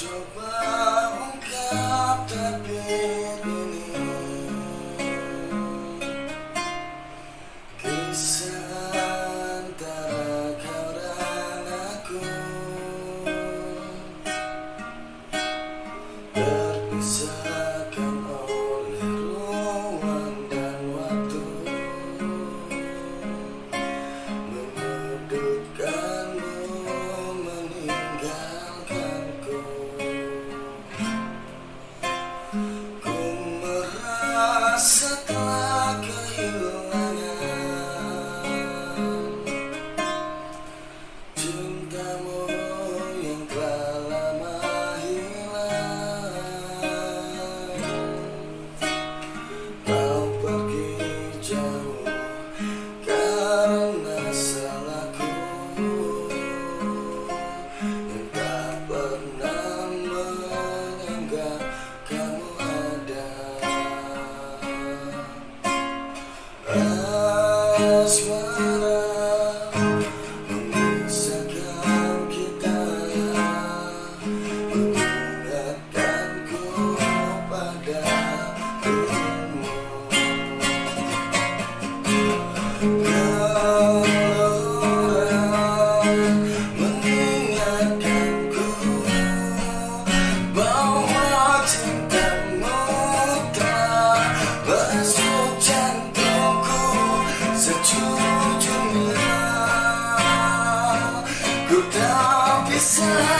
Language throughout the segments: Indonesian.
Coba ungkap tapi ini. Kisah antara kau dan aku. Berpisah setelah to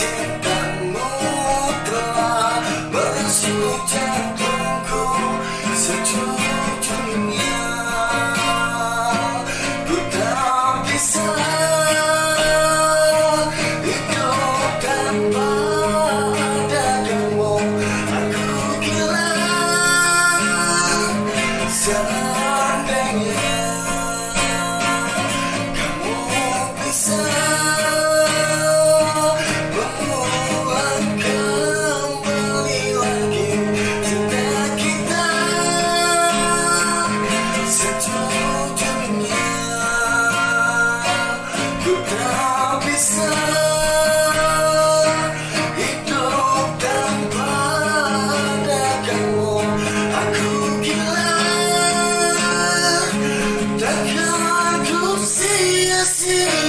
Thank you. see.